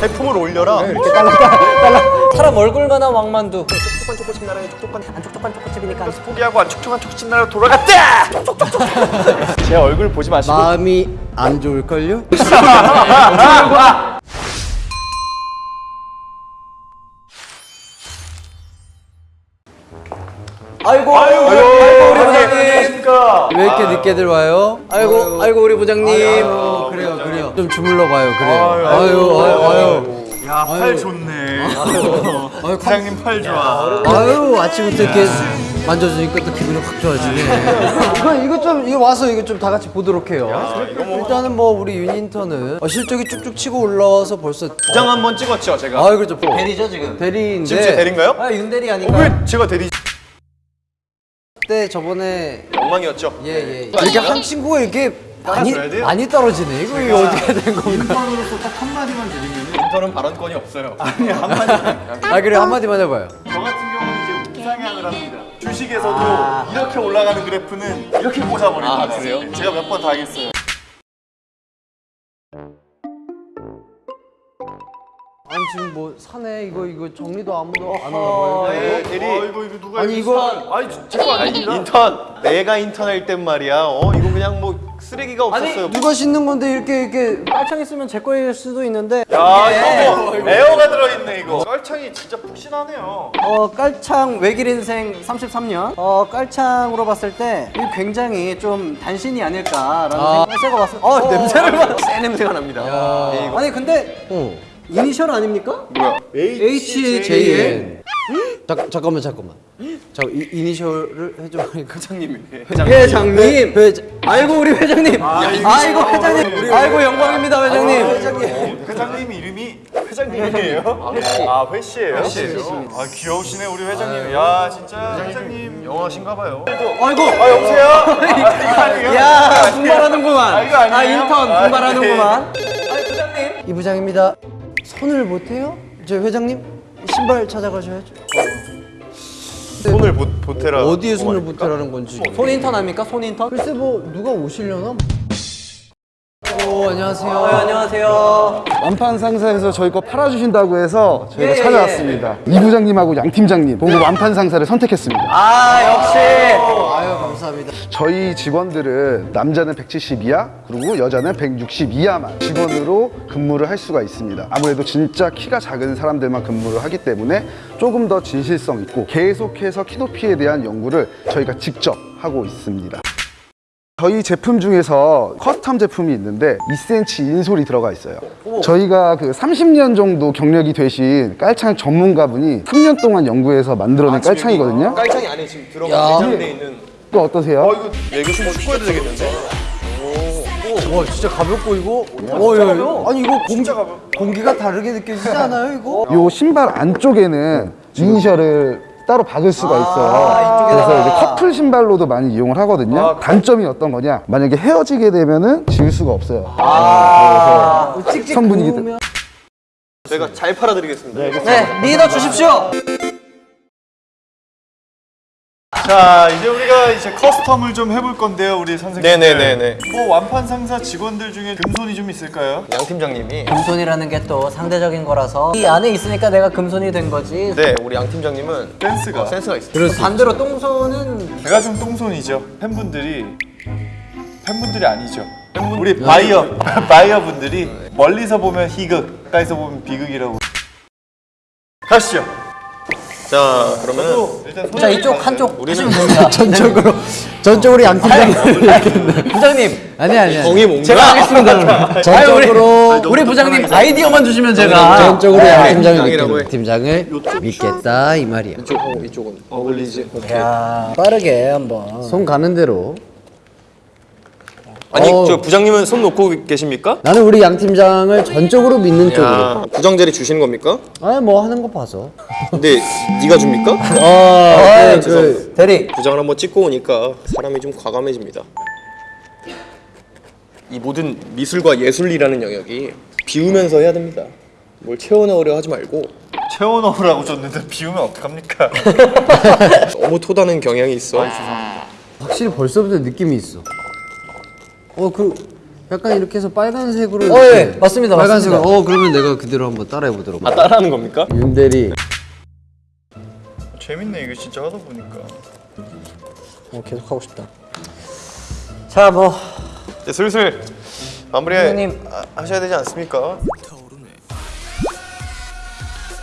제품을 올려라. 사람 얼굴만 한 왕만두. 촉촉한 초코칩 나라에 촉촉한 안 촉촉한 초코칩이니까. 포기하고 안 촉촉한 초코칩 나라로 돌아갔다. 제 얼굴 보지 마시고. 마음이 안 좋을걸요? 아이고 아이고, 아이고 왜 이렇게 늦게들 와요? 아이고 아이고 우리 부장님. 아유, 그래요 그래요. 좀 주물러 봐요 그래요. 아유 아유. 아유 야, 팔 좋네. 부장님 팔 좋아. 아유 아침부터 이렇게 만져주니까 또 기분이 확 좋아지네. 이거 이거 좀 이거 와서 이거 좀 다 같이 보도록 해요. 일단은 뭐 우리 윤인턴은 어, 실적이 쭉쭉 치고 올라와서 벌써 부장 한 번 찍었죠, 제가. 아 그렇죠. 대리죠 지금? 대리인데. 지금 제 대리인가요? 아 윤대리 아닌가 왜 제가 대리 그때 저번에 엉망이었죠? 예예 이렇게 한 친구가 이렇게 많이 따라줘야? 많이 떨어지네 이거 이거 어떻게 된 건가 인턴으로서 딱 한마디만 드리면 인턴은 발언권이 없어요. 아니, 한마디. 아 그래 한마디만 해봐요 저 같은 경우는 이제 우상향을 합니다. 주식에서도 이렇게 올라가는 그래프는 이렇게 꽂아버립니다. 아, 그래요? 제가 몇번다 하겠어요. 아니 지금 뭐 사내 이거 이거 정리도 아무도 안 하나 봐요 네, 이거? 대리. 어, 이거 이거 누가 아니, 이거 이거- 아니 제거 아닙니다. 인턴. 내가 인턴할 땐 말이야. 어 이거 그냥 뭐 쓰레기가 없었어요. 누가 씻는 건데 이렇게 이렇게 깔창 있으면 제 거일 수도 있는데 야 이거 뭐 에어가 들어있네 이거. 썰창이 진짜 푹신하네요. 어 깔창 외길 인생 33년 어 깔창으로 봤을 때 굉장히 좀 단신이 아닐까라는 아. 생각을 제가 봤을 어, 냄새를 봐새 냄새가 납니다. 네, 이거 아니 근데 어 이니셜 아닙니까? 뭐야? HJN 자, 잠깐만 잠깐만 자 이, 이니셜을 해줘 회장님이 회장님 회장 아이고 우리 회장님 아이고 회장님 아이고 영광입니다 회장님 회장님. 회장님 이름이 회장님이에요? 아 회씨예요? 회씨예요. 아 귀여우시네 우리 회장님. 야 진짜 회장님 영화신가봐요. 아이고 아 여보세요? 아? 야 분발하는구만 아, 이거 아니에요? 아 인턴 아, 분발하는구만 아이 부장님 이 부장입니다 손을 못해요? 저 회장님 신발 찾아가셔야죠 손을 보, 보태라. 어디에 손을 보태라는 건지 손 인턴 아닙니까 손 인턴? 글쎄 뭐 누가 오시려나? 오 안녕하세요 어, 안녕하세요 완판 상사에서 저희 거 팔아주신다고 해서 저희가 예, 예. 찾아왔습니다. 이 부장님하고 양 팀장님 보고 완판 상사를 선택했습니다. 아 역시 아유 감사합니다 저희 직원들은 남자는 170 이하 그리고 여자는 160 이하만 직원으로 근무를 할 수가 있습니다. 아무래도 진짜 키가 작은 사람들만 근무를 하기 때문에 조금 더 진실성 있고 계속해서 키 높이에 대한 연구를 저희가 직접 하고 있습니다. 저희 제품 중에서 custom 제품이 있는데 2cm insole이 들어가 있어요. 저희가 그 30년 정도 경력이 되신 깔창 전문가분이 3년 동안 연구해서 만들어낸 깔창이거든요. 깔창이 안에 지금 야. 들어가 내장돼 있는. 또 어떠세요? 어 이거 얘기 좀 축구해도 되겠는데? 와 진짜 가볍고 이거 어, 야, 야. 아니 이거 공, 공기가 다르게 느껴지지 않아요 이거? 요 신발 안쪽에는 이니셜을 따로 박을 수가 있어요. 아. 그래서 이제 커플 신발로도 많이 이용을 하거든요. 아, 단점이 어떤 거냐? 만약에 헤어지게 되면은 지울 수가 없어요. 아, 그래서 찍찍 성분이기 구우면 저희가 잘 팔아드리겠습니다. 네 믿어 주십시오 자 이제 우리가 이제 커스텀을 좀 해볼 건데요 우리 선생님 네네네네. 뭐 완판 상사 직원들 중에 금손이 좀 있을까요? 양 팀장님이. 금손이라는 게 또 상대적인 거라서 이 안에 있으니까 내가 금손이 된 거지. 네 우리 양 팀장님은 센스가. 어, 센스가 있어요. 반대로 똥손은 제가 좀 똥손이죠. 팬분들이 팬분들이 아니죠. 우리 바이어 바이어 분들이 멀리서 보면 희극 가까이서 보면 비극이라고. 가시죠 자 일단 자 이쪽 한쪽 우리는 전적으로 전적으로 양 팀장님. 부장님. 아니 아니 아니. 정이 뭔가? 제가 하겠습니다 전적으로 우리 부장님 아이디어만 주시면 제가 전적으로 양 팀장을 팀장이라고 믿겠다. 팀장을 믿겠다 이 말이야. 이쪽 이쪽은. 어울리지. 야 빠르게 한번. 손 가는 대로 아니 어. 저 부장님은 손 놓고 계십니까? 나는 우리 양 팀장을 전적으로 믿는 쪽으로 야 부장 자리 주시는 겁니까? 아니 뭐 하는 거 봐서 근데 네가 줍니까? 아, 그, 죄송합니다. 대리 부장을 한번 찍고 오니까 사람이 좀 과감해집니다. 이 모든 미술과 예술이라는 영역이 비우면서 해야 됩니다. 뭘 채워 넣으려 하지 말고 채워 넣으라고 줬는데 비우면 어떡합니까 너무 토다는 경향이 있어. 확실히 벌써부터 느낌이 있어 어 그 약간 이렇게 해서 빨간색으로. 어, 예. 맞습니다, 빨간색으로. 맞습니다. 어, 그러면 내가 그대로 한번 따라해 보도록. 아 따라하는 겁니까? 윤대리. 재밌네 이거 진짜 하다 보니까. 어, 계속 하고 싶다. 자, 뭐 이제 슬슬 마무리 선생님. 아, 하셔야 되지 않습니까?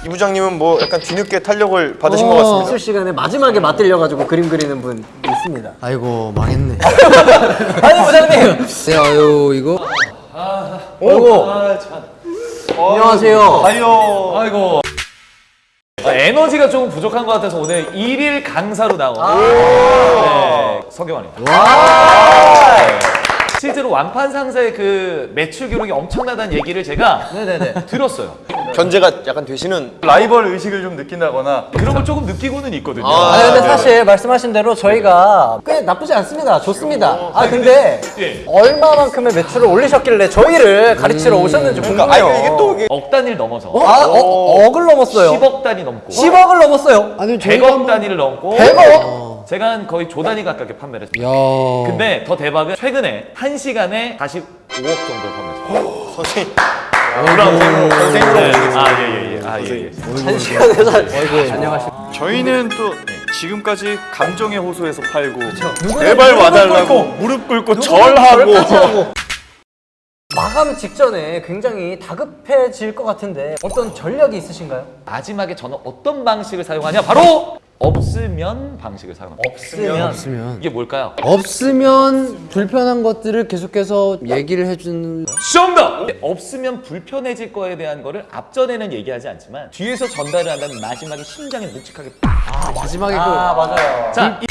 이 부장님은 뭐 약간 뒤늦게 탄력을 받으신 것 같습니다. 미술 시간에 마지막에 맞들려 가지고 그림 그리는 분 있습니다. 아이고, 망했네. 아니 부장님. 네, 아유, 이거. 오고. 안녕하세요. 아이요. 아이고. 아, 에너지가 조금 부족한 것 같아서 오늘 일일 강사로 나온 네, 서경환입니다. 네. 실제로 완판 상사의 그 매출 기록이 엄청나다는 얘기를 제가 네네네. 들었어요. 견제가 약간 되시는 라이벌 의식을 좀 느낀다거나 그런 걸 조금 느끼고는 있거든요. 아 근데 사실 말씀하신 대로 저희가 꽤 나쁘지 않습니다. 좋습니다. 아 근데 예. 얼마만큼의 매출을 올리셨길래 저희를 가르치러 오셨는지 궁금해요. 아 이거 이게 또 이게 억 단위를 넘어서 아, 어, 억을 넘었어요. 10억 단위 넘고 10억을 넘었어요. 아니, 100억 단위를 넘고 100억? 제가 한 거의 조 단위 가깝게 판매를 했어요. 야. 근데 더 대박은 최근에 한시간에 45억 정도 판매했어요. 선생님 네. 아, 예, 예, 예. 아, 예, 예. 한 시간에서 안녕하십니까. 저희는 또 지금까지 감정의 호소에서 팔고 제발 와달라고 무릎 꿇고 절하고 하고. 마감 직전에 굉장히 다급해질 것 같은데 어떤 전략이 있으신가요? 마지막에 저는 어떤 방식을 사용하냐? 바로 없으면 방식을 사용합니다. 없으면 없으면. 이게 뭘까요? 없으면 불편한 것들을 계속해서 얘기를 해주는. 정답! 없으면 불편해질 거에 대한 거를 앞전에는 얘기하지 않지만 뒤에서 전달을 한다면 마지막에 심장에 묵직하게 팍! 마지막에 아 맞아요. 자, 이...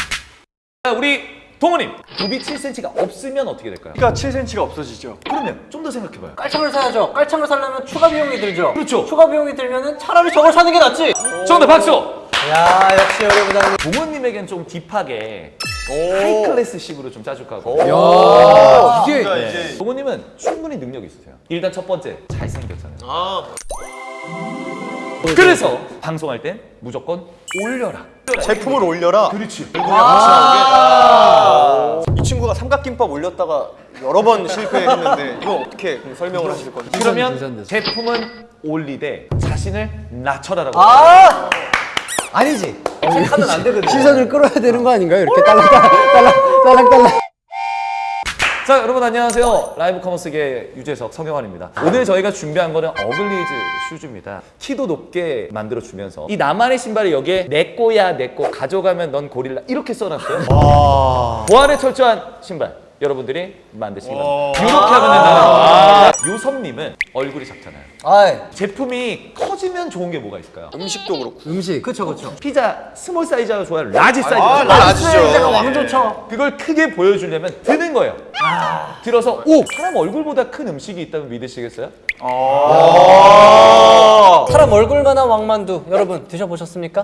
자, 우리 동호님 굽이 7cm가 없으면 어떻게 될까요? 키가 7cm가 없어지죠. 그러면 좀 더 생각해봐요. 깔창을 사야죠. 깔창을 사려면 추가 비용이 들죠. 그렇죠. 추가 비용이 들면은 차라리 저걸 사는 게 낫지. 정답 박수! 야 역시 우리 부장님. 부모님에겐 좀 딥하게 하이 클래스식으로 좀 짜줄까 하고 야, 이게. 네. 부모님은 충분히 능력이 있으세요. 일단 첫 번째 잘생겼잖아요. 아 그래서 방송할 땐 무조건 올려라. 제품을 올려라. 그렇지. 이 친구가 삼각김밥 올렸다가 여러 번 실패했는데 이건 어떻게 설명을 하실 건지. 그러면. 제품은 올리되 자신을 낮춰라라고. 아 아니지. 하면 안 되거든. 시선을 끌어야 되는 거 아닌가요? 이렇게 딸랑딸랑, 딸랑, 딸랑딸랑. 자 여러분 안녕하세요 라이브 커머스계 유재석 성경환입니다 오늘 저희가 준비한 거는 어글리즈 슈즈입니다 키도 높게 만들어 주면서 이 나만의 신발이 여기에 내 거야 내 거 가져가면 넌 고릴라 이렇게 써놨어요 보안에 철저한 신발 여러분들이 만드시기 바랍니다 이렇게 하면 된다는 아, 유섭님은 얼굴이 작잖아요 아이 제품이 커지면 좋은 게 뭐가 있을까요? 음식도 그렇고. 음식. 그쵸 그쵸. 피자 스몰 사이즈가 좋아요 라지 사이즈가 아, 좋아요 라지죠. 사이즈가 왕 좋죠. 그걸 크게 보여주려면 드는 거예요. 들어서 오 사람 얼굴보다 큰 음식이 있다면 믿으시겠어요? 사람 얼굴만한 왕만두 여러분 드셔보셨습니까?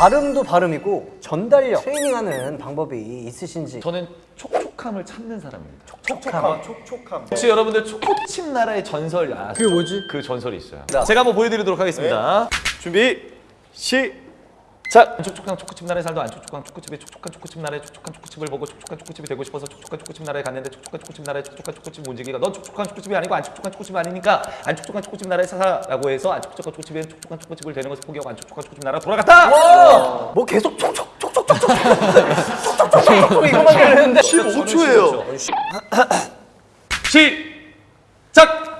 그 발음도 발음이고 전달력 트레이닝하는 방법이 있으신지 저는 촉촉함을 찾는 사람입니다. 촉촉함, 촉촉함. 혹시 여러분들 초코칩 나라의 전설 아시죠? 그게 뭐지? 그 전설이 있어요. 제가 한번 보여드리도록 하겠습니다. 준비 시. 자, 촉촉한 초코칩 나라에 살던 안 촉촉한 초코칩이 촉촉한 초코칩 나라의 촉촉한 초코칩을 보고 촉촉한 초코칩이 되고 싶어서 촉촉한 초코칩 나라에 갔는데 촉촉한 초코칩 나라의 촉촉한 초코칩 문지기가 넌 촉촉한 초코칩이 아니고 안 촉촉한 초코칩이 아니니까 안 촉촉한 초코칩 나라에 사라고 해서 안 촉촉한 초코칩에 촉촉한 초코칩을 되는 것을 포기하고 안 촉촉한 초코칩 나라 돌아갔다. 뭐 계속 촉촉 촉촉 촉촉 촉촉 촉촉 이거만 들리는데 15초예요. 시작.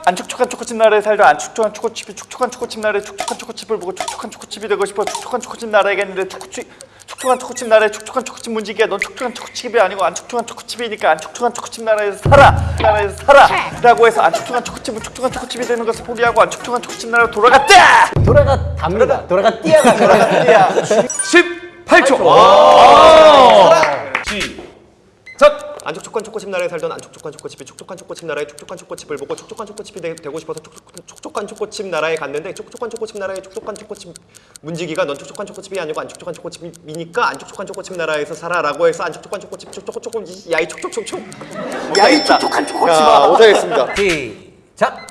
안 촉촉한 초코칩 나라에 살던 안 촉촉한 초코칩이 촉촉한 초코칩 나라에 촉촉한 초코칩을 보고 촉촉한 초코칩이 되고 싶어 촉촉한 초코칩 나라에 갔는데 초코칩 촉촉한 초코칩 나라에 촉촉한 초코칩 문지기야. 넌 촉촉한 초코칩이 아니고 안 촉촉한 초코칩이니까 안 촉촉한 초코칩 나라에서 살아 나라에서 살아 라고 해서 안 촉촉한 초코칩은 촉촉한 초코칩이 되는 것을 포기하고 안 촉촉한 초코칩 나라로 돌아갔다! 돌아가 답니다. 돌아가 띠아가. 돌아가 띠아. 18초. 시작. 안 촉촉한 초코칩 나라에 살던 안 촉촉한 초코칩이 촉촉한 초코칩 나라의 촉촉한 초코칩을 보고 촉촉한 초코칩이 되, 고 싶어서 촉촉, 촉촉한 초코칩 나라에 갔는데 촉촉한 초코칩 나라의 촉촉한 초코칩 문지기가 넌 촉촉한 초코칩이 아니고 안 촉촉한 초코칩이니까 안 촉촉한 초코칩 나라에서 살아라고 해서 안 촉촉한 초코칩 촉촉 촉촉 야이 촉촉 촉촉 야이 촉촉한 초코칩아 못하겠습니다 시작.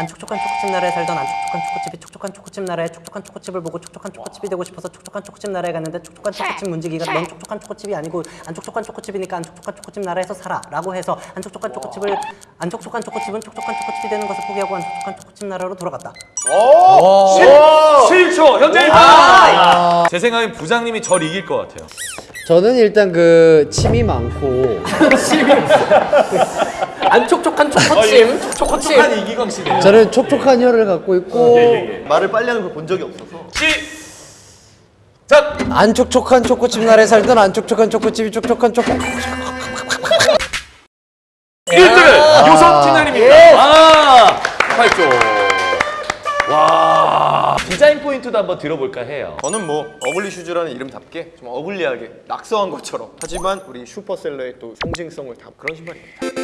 안 촉촉한 초코칩 나라에 살던 안 촉촉한 초코칩이 촉촉한 초코칩 나라에 촉촉한 초코칩을 보고 촉촉한 초코칩이 되고 싶어서 촉촉한 초코칩 나라에 갔는데 촉촉한 초코칩 문지기가 넌 촉촉한 초코칩이 아니고 안 촉촉한 초코칩이니까 안 촉촉한 초코칩 나라에서 살아 라고 해서 안 촉촉한 초코칩을 안 촉촉한 초코칩은 촉촉한 초코칩이 되는 것을 포기하고 안 촉촉한 초코칩 나라로 돌아갔다. 7초! 현재 1등. 제 생각엔 부장님이 절 이길 것 같아요. 저는 일단 그 침이 많고 안 촉촉한 초코칩 초코칩 한 이기광 씨네요. 저는 촉촉한 혀를 갖고 있고 말을 빨리 하는 걸 본 적이 없어서. 시작. 안 촉촉한 초코칩 나라에 살던 안 촉촉한 초코칩이 촉촉한 초코 1등은 요섭 팀장님입니다. 아, 8조. 와. 디자인 포인트도 한번 들어볼까 해요. 저는 뭐 어글리 슈즈라는 이름답게 좀 ugly하게 낙서한 것처럼 하지만 우리 슈퍼셀러의 또 상징성을 담은 그런 신발입니다.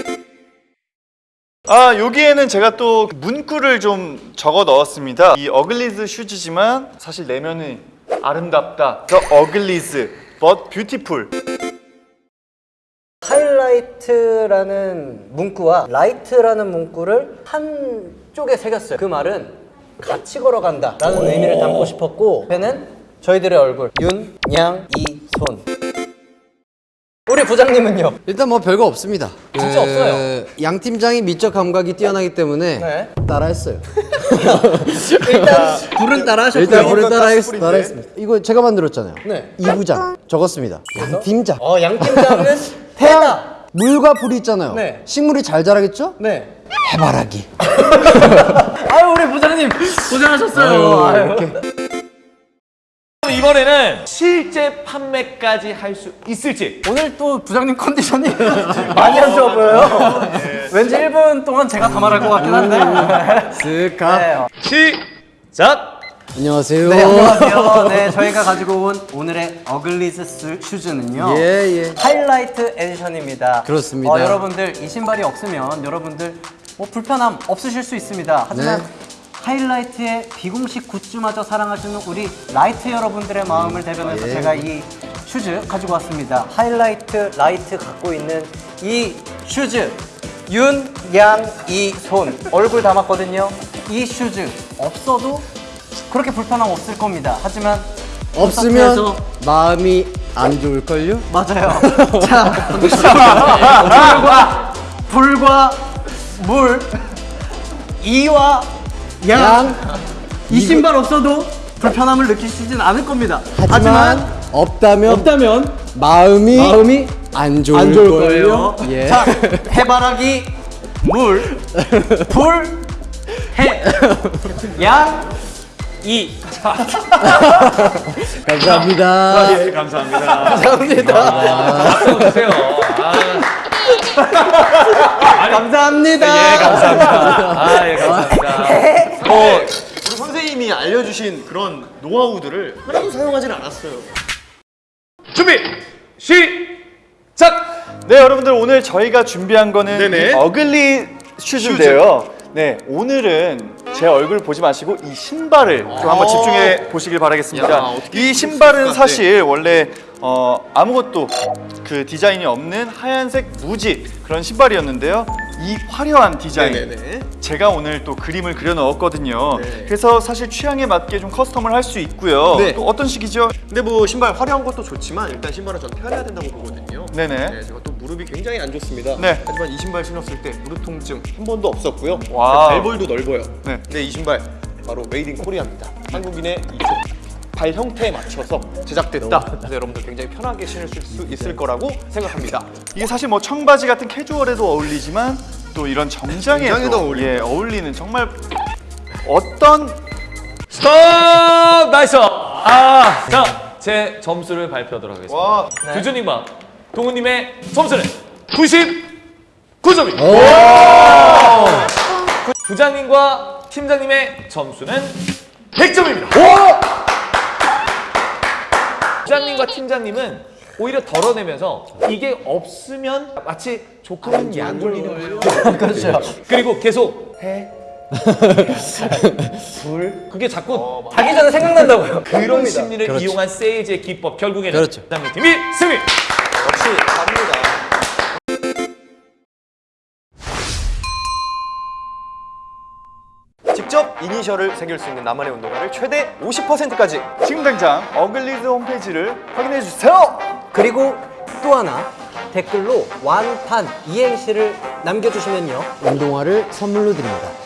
아 여기에는 제가 또 문구를 좀 적어 넣었습니다. 이 어글리즈 슈즈지만 사실 내면은 아름답다. The uglies but beautiful. 하이라이트라는 문구와 라이트라는 문구를 한쪽에 새겼어요. 그 말은 같이 걸어간다 라는 의미를 담고 싶었고 배는 저희들의 얼굴 윤, 양, 이, 손 우리 부장님은요? 일단 뭐 별거 없습니다. 진짜 없어요. 양 팀장이 미적 감각이 뛰어나기 때문에 네. 따라했어요. 일단 불은 따라하셨고요. 일단 따라했, 가스불인데? 따라했습니다. 이거 제가 만들었잖아요. 네. 이 부장 적었습니다. 양 팀장. 어, 양 팀장은 태다 물과 불이 있잖아요. 네. 식물이 잘 자라겠죠? 네. 해바라기. 아유 우리 부장님 고생하셨어요. 아유. 이번에는 실제 판매까지 할 수 있을지. 오늘 또 부장님 컨디션이 많이 안 좋아 보여요. 왠지 1분 동안 제가 다 말할 것 같긴 한데. 스카. 네, 시작. 안녕하세요. 네, 안녕하세요. 네, 저희가 가지고 온 오늘의 어글리즈 스- 슈즈는요. 예, 예. 하이라이트 edition입니다. 그렇습니다. 어, 여러분들 이 신발이 없으면 여러분들 뭐 불편함 없으실 수 있습니다. 하지만 네. 하이라이트의 비공식 굿즈마저 사랑하시는 우리 라이트 여러분들의 마음을 대변해서 예. 제가 이 슈즈 가지고 왔습니다. 하이라이트 라이트 갖고 있는 이 슈즈 윤, 양, 이, 손 얼굴 담았거든요. 이 슈즈 없어도 그렇게 불편함 없을 겁니다. 하지만 없으면 콘서트에서 마음이 안 좋을걸요? 맞아요. 자, 불과 불과 물, 이와 양, 양. 이 신발 없어도 불편함을 느끼시진 않을 겁니다. 하지만, 없다면 없다면 마음이 마음이 안 좋을, 안 좋을 걸요? 거예요. 예. 자, 해바라기, 물, 불, 해, 양, 이. 감사합니다. 예, 감사합니다. 감사합니다. 박수 주세요. 아, 감사합니다. 예, 감사합니다. 아, 예, 감사합니다. 알려주신 그런 노하우들을 하나도 사용하진 않았어요. 준비. 시작. 네 여러분들 오늘 저희가 준비한 거는 어글리 슈즈인데요. 네 오늘은 제 얼굴 보지 마시고 이 신발을 좀 한번 집중해 보시길 바라겠습니다. 야, 이 신발은 사실 원래 어, 아무것도 그 디자인이 없는 하얀색 무지 그런 신발이었는데요. 이 화려한 디자인 네네네. 제가 오늘 또 그림을 그려 넣었거든요. 네. 그래서 사실 취향에 맞게 좀 custom을 할 수 있고요. 네. 또 어떤 식이죠? 근데 뭐 신발 화려한 것도 좋지만 일단 신발은 전 편해야 된다고 보거든요. 네네. 네, 제가 또 무릎이 굉장히 안 좋습니다. 네. 하지만 이 신발 신었을 때 무릎 통증 한 번도 없었고요. 와우. 발볼도 넓어요. 네. 근데 이 신발 바로 made in Korea입니다. 한국인의 이 발 형태에 맞춰서 제작됐다. 그래서 여러분들 굉장히 편하게 신을 수 있을 거라고 생각합니다. 이게 사실 뭐 청바지 같은 캐주얼에도 어울리지만 또 이런 정장에도. 예, 어울리는 정말 어떤 스톱! 나이스! 아, 자, 제 점수를 발표하도록 하겠습니다. 와, 규준님과 동우님의 점수는 99점입니다. 부장님과 팀장님의 점수는 100점입니다. 부장님과 팀장님은 오히려 덜어내면서 이게 없으면 마치 조금은 거예요. 그렇죠. 그리고 계속 해. 불 그게 자꾸 자기 전에 생각난다고요. 그런 심리를 이용한 세일즈의 기법 결국에는 그렇죠. 부장님 팀이 승리. 역시 갑니다. 이니셜을 새길 수 있는 나만의 운동화를 최대 50%까지 지금 당장 어글리즈 홈페이지를 확인해 주세요. 그리고 또 하나 댓글로 완판 이행시를 남겨주시면요 운동화를 선물로 드립니다.